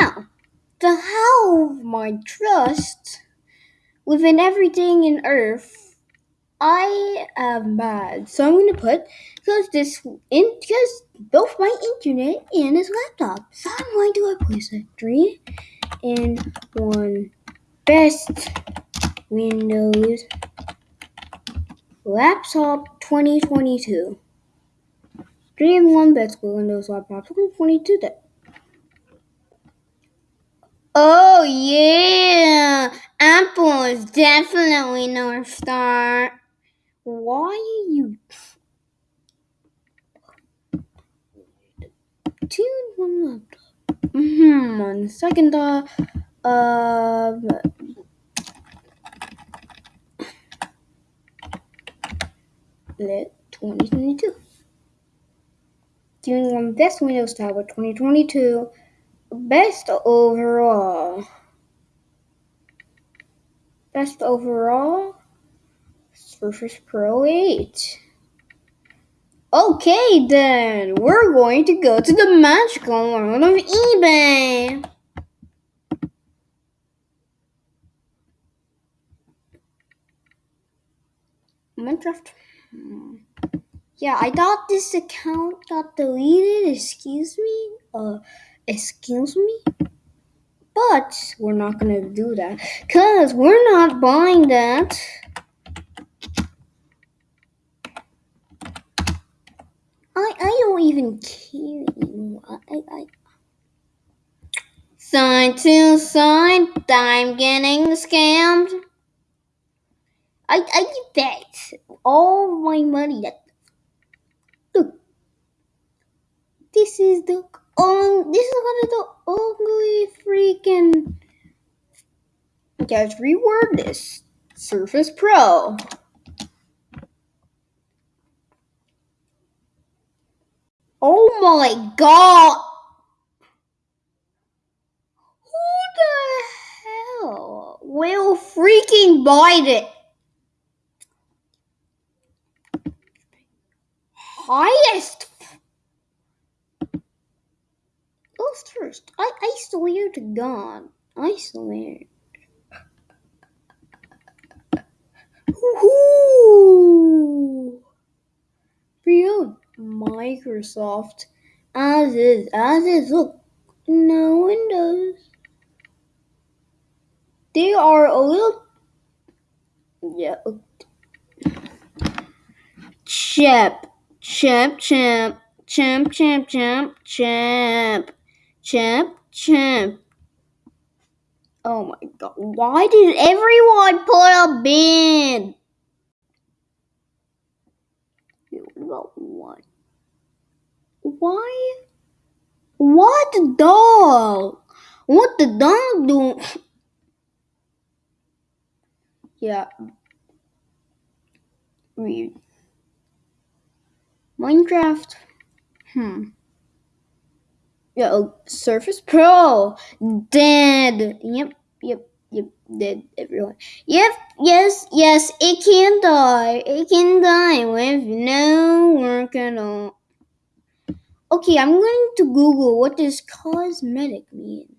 Now, to have my trust within everything in Earth, I am bad. So I'm gonna put because this in because both my internet and his laptop. So I'm going to replace it three in one best Windows laptop 2022. Three in one best Windows laptop 2022. Oh yeah, Apple is definitely North Star. Why are you two one laptop? Hmm. On second thought, uh, lit 2022. Doing one best Windows tablet 2022. Best overall. Best overall. Surface Pro 8. Okay, then we're going to go to the magical world of eBay. Minecraft. Hmm. Yeah, I thought this account got deleted. Excuse me. Uh, excuse me. But we're not gonna do that because we're not buying that. I I don't even care anymore. I I. Side to side, I'm getting scammed. I I bet all my money that. Look, this is the um, this is one of the ugly freaking. Let's reword this. Surface Pro. Oh my god! Who the hell will freaking buy it? Highest. First. I, I swear to God. I swear. Woohoo! Beyond Microsoft. As is, as is, look. No windows. They are a little. Yeah. Champ. Champ, champ. Champ, champ, champ, champ. Champ, champ. Oh my god. Why did everyone put a bid? What about what? Why? What the dog? What the dog do? yeah. Weird. Minecraft. Hmm. Yeah, Surface Pro. Dead. Yep, yep, yep. Dead, everyone. Yep, yes, yes, it can die. It can die with no work at all. Okay, I'm going to Google what does cosmetic mean.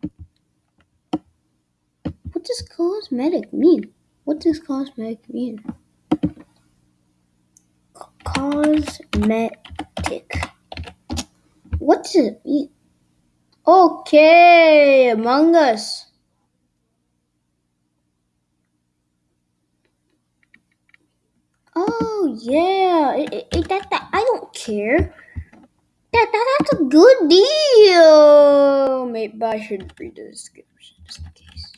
What does cosmetic mean? What does cosmetic mean? Cosmetic. What does it mean? Okay, Among Us. Oh yeah, it, it, it, that, that I don't care. That, that that's a good deal. Maybe I should read the description just in case.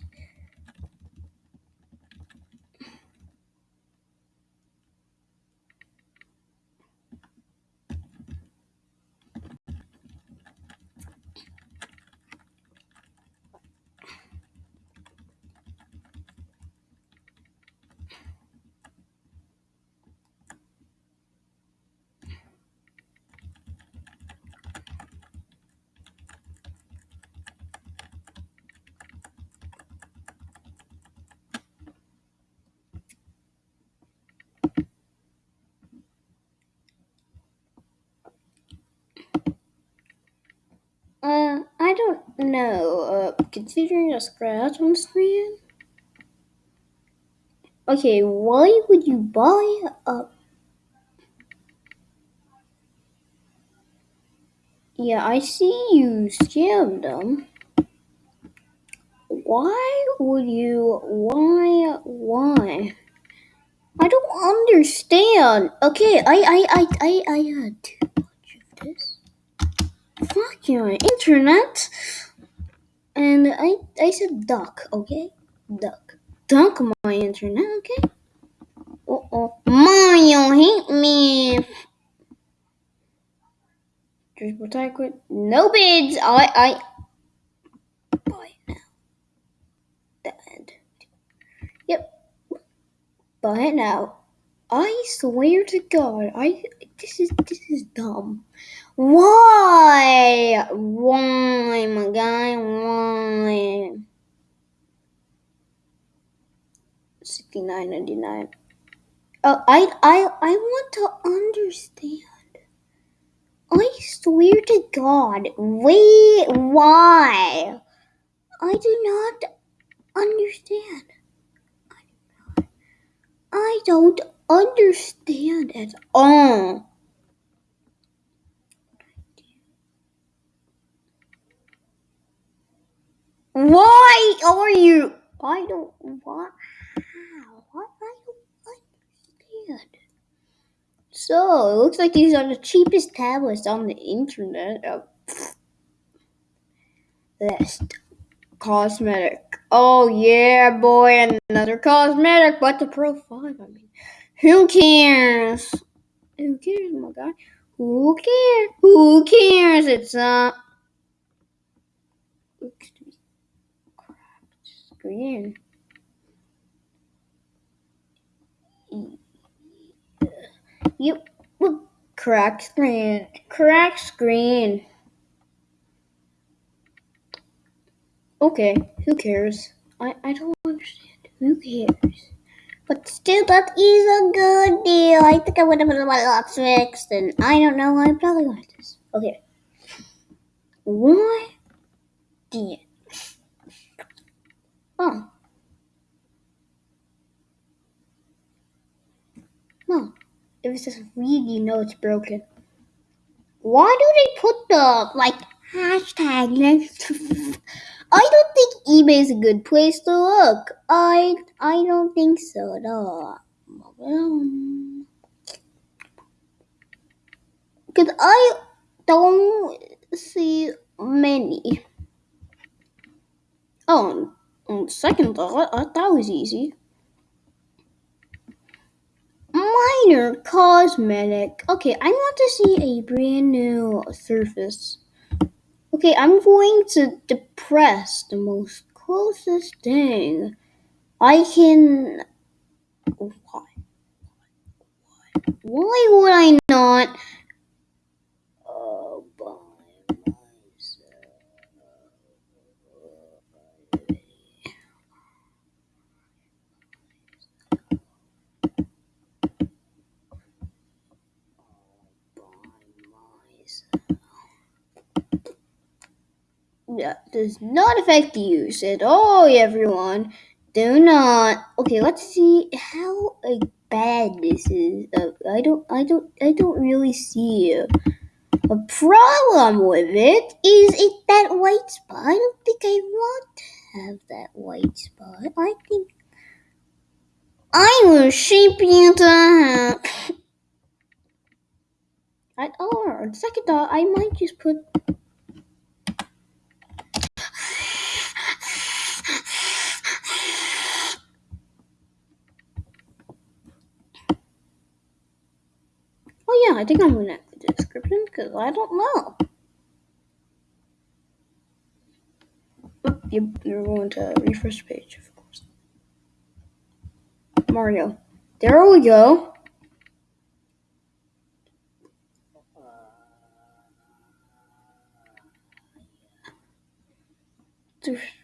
Know. Uh, considering a scratch on the screen. Okay, why would you buy a? Yeah, I see you scammed them. Why would you? Why? Why? I don't understand. Okay, I I I I I had too much of this. Fuck your internet. And I I said duck, okay? Duck. Duck my internet, okay? Uh oh. Mario hate me. Just protect it. No bids. I I. Yep. Buy it now. I swear to God, I this is this is dumb. Why? Why, my guy? Why? Sixty nine ninety nine. Oh, I I I want to understand. I swear to God, wait, why? I do not understand. I don't understand at all. Why are you? I don't. Why? What? I don't understand. So it looks like these are the cheapest tablets on the internet. List cosmetic. Oh yeah, boy, another cosmetic, but the Pro Five. I mean, who cares? Who cares, oh my guy? Who cares? Who cares? It's. Looks to be cracked screen. Yep. Cracked screen. Cracked screen. Okay, who cares? I, I don't understand. Who cares? But still, that is a good deal. I think I would have been my lots fixed, and I don't know. I probably like this. Okay. Why did? Oh. No. It was just really know it's broken. Why do they put the like hashtag next to I don't think eBay is a good place to look. I I don't think so at all. Because I don't see many. Oh, on second thought, I thought that was easy. Minor cosmetic. Okay, I want to see a brand new surface. Okay, I'm going to depress the most closest thing I can. Why? Why would I not? Uh, does not affect you, at all, everyone. Do not. Okay, let's see how uh, bad this is. Uh, I don't, I don't, I don't really see a, a problem with it. Is it that white spot? I don't think I want to have that white spot. I think I will shape you have. I, or on second thought, I might just put Oh yeah, I think I'm gonna add the description because I don't know. You, you're going to refresh page, of course. Mario. There we go.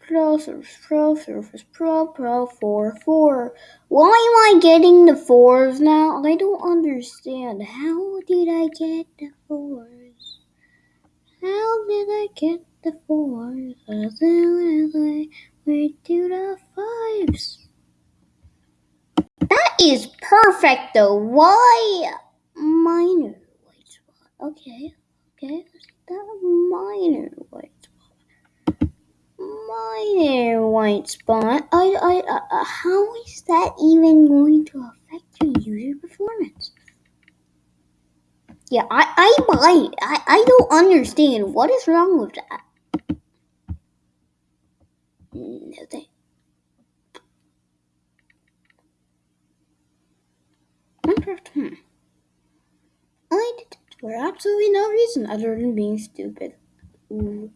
Pro, Surface Pro, Surface Pro, Pro 4, 4. Why am I getting the 4s now? I don't understand. How did I get the 4s? How did I get the fours, the way to the fives. That is perfect though. Why minor white spot? Okay, okay, that minor white. Minor white spot. I, I, uh, how is that even going to affect your user performance? Yeah, I, I it. I, I don't understand. What is wrong with that? Nothing. Minecraft, hmm. I did it for absolutely no reason other than being stupid. Ooh.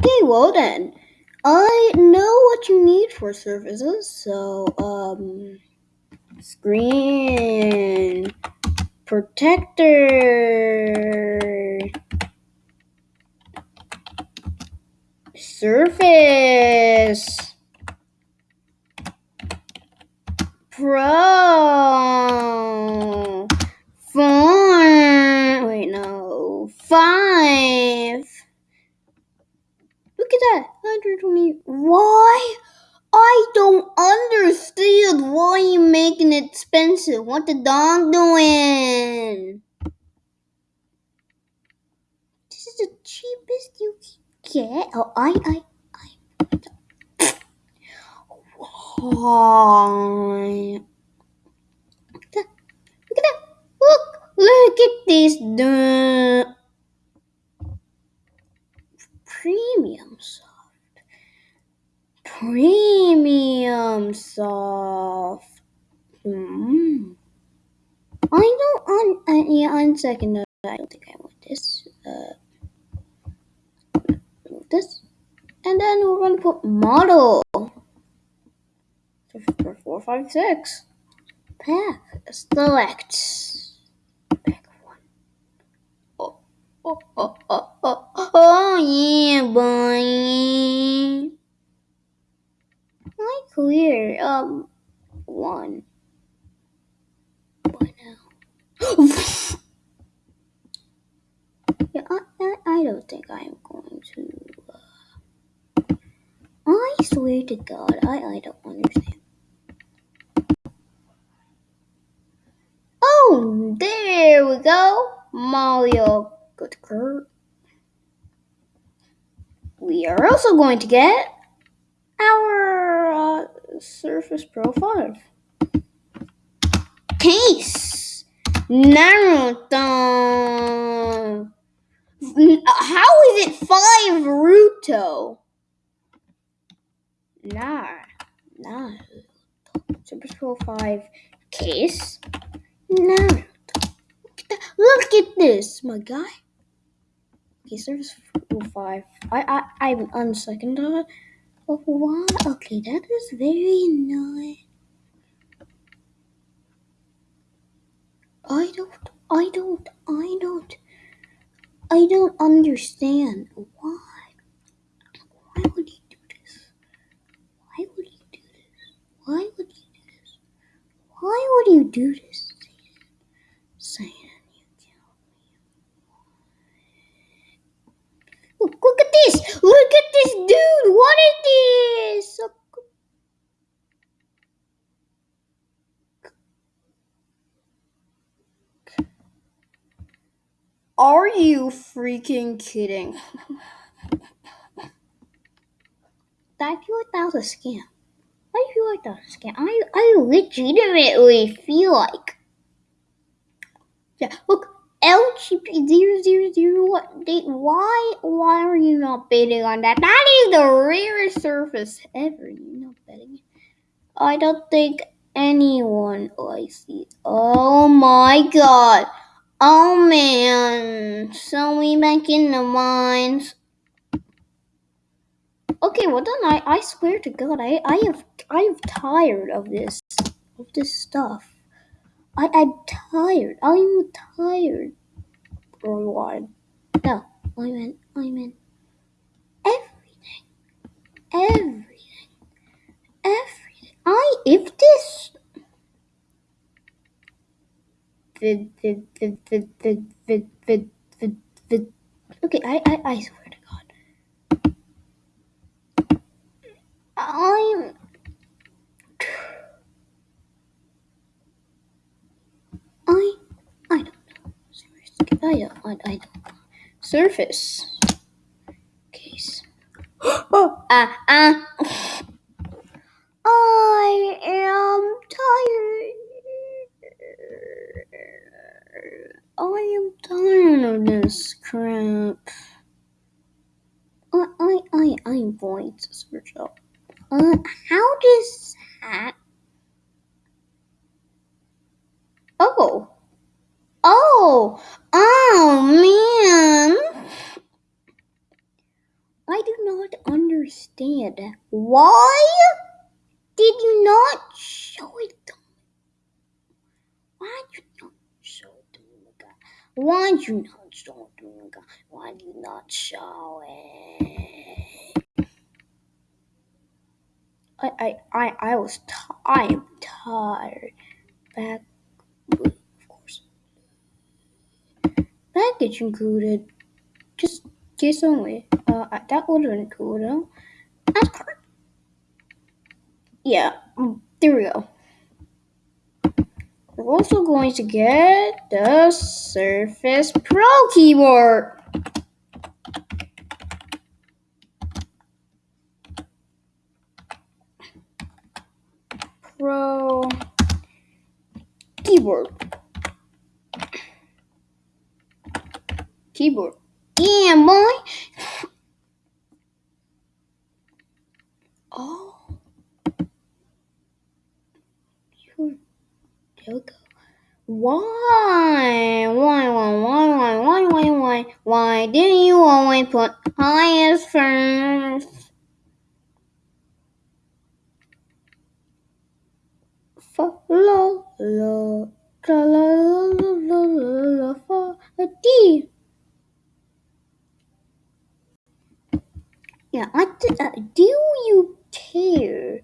Okay, well then. I know what you need for services, so um screen protector. Surface pro. Four wait no. Five look at that 120 why I don't understand why you're making it expensive. What the dog doing? This is the cheapest you can get. Oh, I, I, I. Why? Look at that! Look! Look! At this! The premium soft. Premium soft. Hmm. I don't on uh, yeah on second note, I don't think I want this. Uh this. And then we're gonna put model. Four five six. Pack. Select. Pack one. Oh oh oh oh oh oh yeah boy. I clear um one. Why now? yeah, I, I, I don't think I'm going to. Uh, I swear to God, I, I don't understand. Oh, there we go. Mario Good Kurt. We are also going to get our uh, Surface Pro 5 case. Naruto. How is it 5 Ruto? Nah, nah. Surface Pro 5 case. Naruto. Look at. Look at this, my guy. Okay, Surface Pro 5. I, I, I'm unsecond of it. But? Okay, that is very nice. I don't, I don't, I don't, I don't understand why. Why would he do this? Why would he do this? Why would he do this? Why would you do this? Saying you killed me. Look, at this! Look at this dude! What is this? Are you freaking kidding? I feel like that was a scam. I feel like that was a scam. I, I legitimately feel like. Yeah, look, LGP000, what? Why, why are you not betting on that? That is the rarest surface ever. You're not betting. I don't think anyone. Oh, I see. Oh my god. Oh man, so we back in the mines. Okay, well then I, I swear to God, I, I have I'm tired of this of this stuff. I I'm tired. I'm tired. What? No, I meant I meant everything. Everything. Everything. I if this vid vid vid vid vid vid vid vid vid Okay, I I, I swear to God. I'm I I don't know. Seriously, I don't I, I don't know. Surface case. oh ah ah. I am tired. I am tired of this crap. I I I I'm going to search up. Uh, how does that? Oh. Oh. Oh man. I do not understand. Why did you not show it to me? Why did you not show it to me? Why did you not show it to me? Why did you not show it? I I I, I was t- I am tired. Back of course. Package included. Just case only. Uh, that would have been cool though. That's correct. Yeah, there we go. We're also going to get the Surface Pro keyboard. Pro keyboard. Keyboard. Yeah, boy. Oh. There. Why? Why, why, why, why, why, why, why? Why didn't you always put highest first? La la la la la la la. Yeah, I uh, do you care?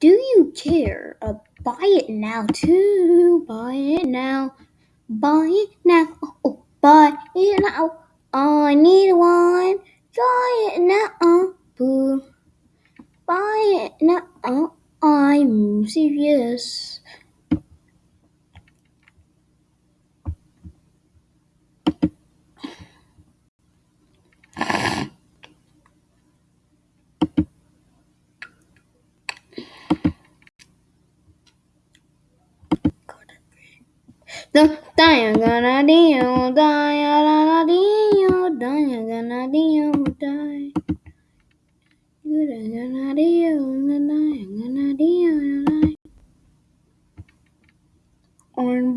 Do you care? Uh, buy it now too. Buy it now. Buy it now. Oh, oh, buy it now. I need one. Buy it now. Boo. Buy it now. I'm serious. The daya gonna dio, daya gonna gonna. Gonna gonna. I'm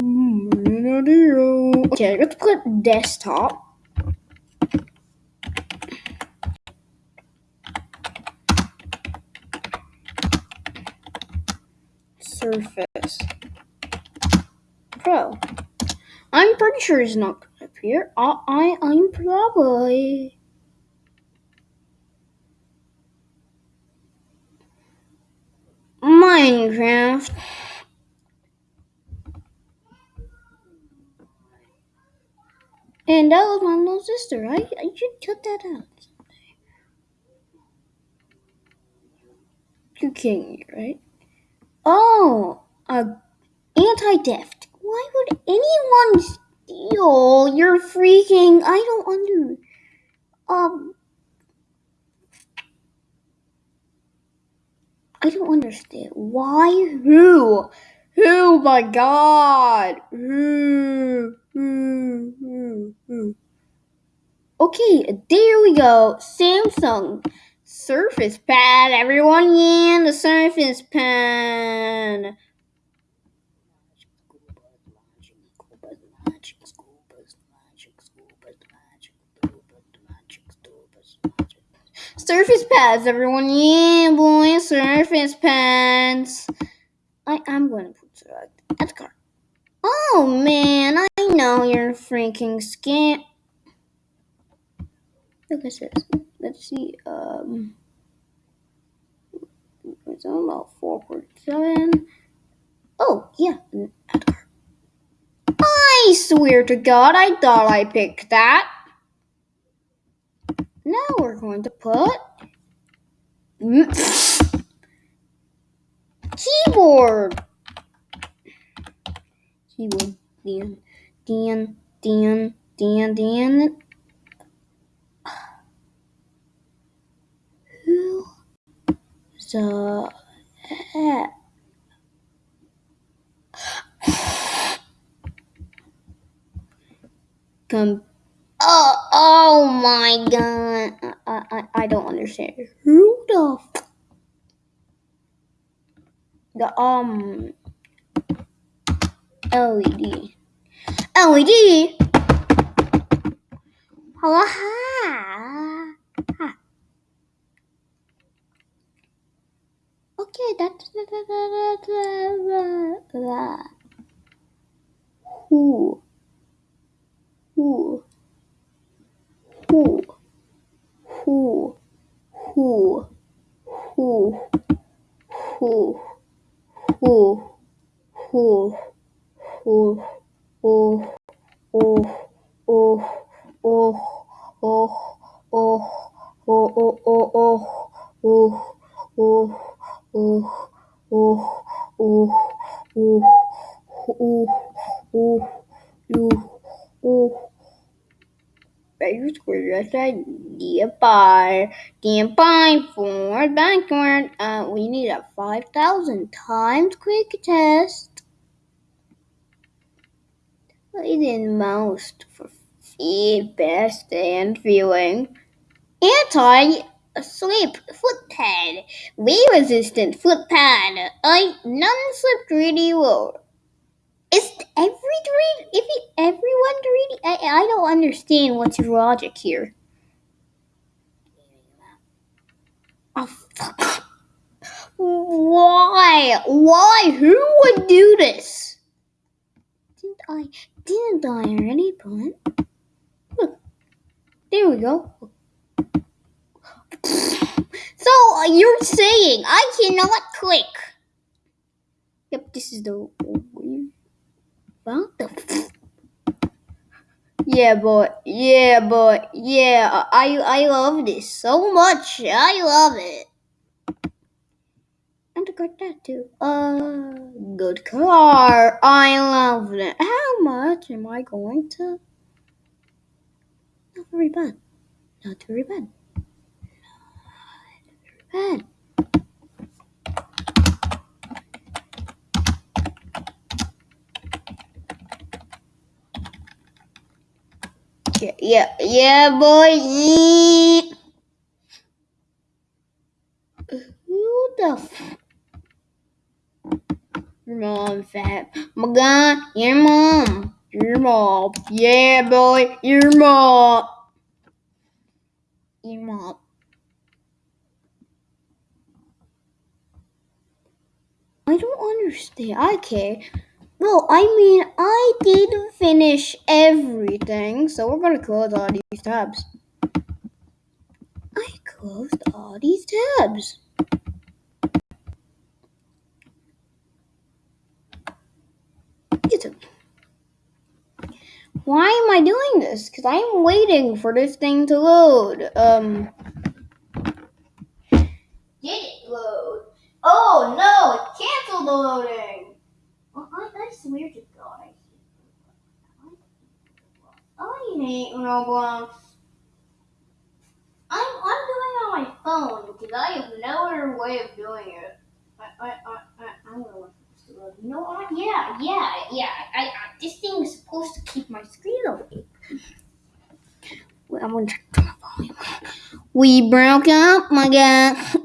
gonna. Okay, let's put desktop. Surface Pro. I'm pretty sure it's not gonna appear. I, I I'm probably Minecraft. And that was my little sister. I I should cut that out. You're kidding me, right? Oh, uh, anti-theft. Why would anyone steal your freaking? I don't under. Um, I don't understand. Why? Who? Who? My God! Who? Who? Who? Who? Okay, there we go. Samsung Surface Pad, everyone. Yeah, the Surface Pad. magic school bus, magic school bus, magic school bus, magic school bus, magic. Surface pads, everyone. Yeah, boy, surface pads. I'm going to put that at the car. Oh, man, I know you're freaking scared. Look at this. Let's see. Um, it's about 4.7. Oh, yeah, at the car. I swear to God, I thought I picked that. Now we're going to put keyboard. Keyboard. Dan, Dan, Dan, Dan, Dan. Who the heck? Come. Oh, oh my god. I, I, I don't understand. Who the um LED. LED. Hello, hi. Hi. Okay, that's that, that, that, that, that, that. Who? Who? Who? Who? Who? Who? Who? Who? Who? Who? Oh, oh, oh, oh, oh, oh, oh, oh, oh, oh, oh, oh, oh, oh, oh, oh, oh, oh, oh. Better square yes idea by by forward backward. Uh we need a five thousand times quick test. I did most for feed, best and feeling. Anti sleep foot pad. Wave resistant foot pad. I non slip 3D roll. Is every 3D if everyone 3D I, I don't understand what's your logic here. Oh, fuck. Why? Why? Who would do this? Didn't I? Didn't I already put? Look, there we go. So you're saying I cannot click? Yep, this is the. What the? Yeah, boy. Yeah, boy. Yeah, I I love this so much. I love it. And got that too. Uh, good car. I love it. How much am I going to? Not very bad. Not very bad. Not very bad. Yeah, yeah, yeah, boy. Who the f- mom fat. My God, your mom. Your mom. Yeah, boy. Your mom. Your mom. I don't understand. Okay. Well, I mean, I did finish everything, so we're gonna close all these tabs. I closed all these tabs. Why am I doing this? Because I'm waiting for this thing to load. Um. Did it load? Oh no! It canceled the loading! Swear to God, I hate Roblox. I hate Roblox. I'm, I'm doing it on my phone because I have no other way of doing it. I, I, I, I, I'm gonna. You know what? Yeah, yeah, yeah. I, I, this thing is supposed to keep my screen awake. Wait, I'm gonna turn my volume. We broke up, my God.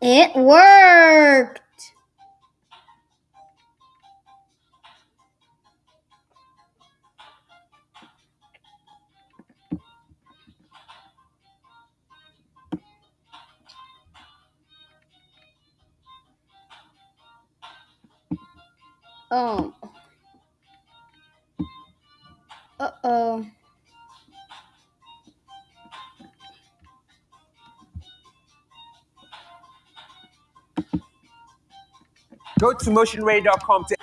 It worked. Um. Uh oh. Go to motionarray.com to